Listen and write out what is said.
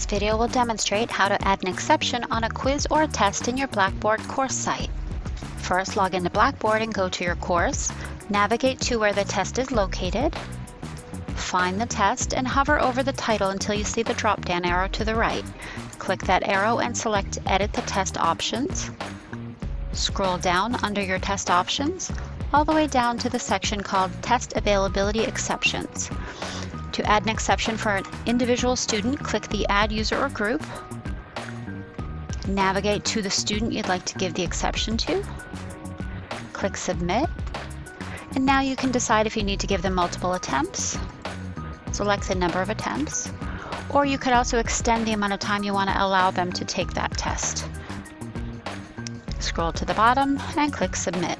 This video will demonstrate how to add an exception on a quiz or a test in your Blackboard course site. First, log into Blackboard and go to your course. Navigate to where the test is located. Find the test and hover over the title until you see the drop-down arrow to the right. Click that arrow and select Edit the Test Options. Scroll down under your test options, all the way down to the section called Test Availability Exceptions. To add an exception for an individual student, click the Add User or Group. Navigate to the student you'd like to give the exception to. Click Submit. And now you can decide if you need to give them multiple attempts. Select the number of attempts. Or you could also extend the amount of time you want to allow them to take that test. Scroll to the bottom and click Submit.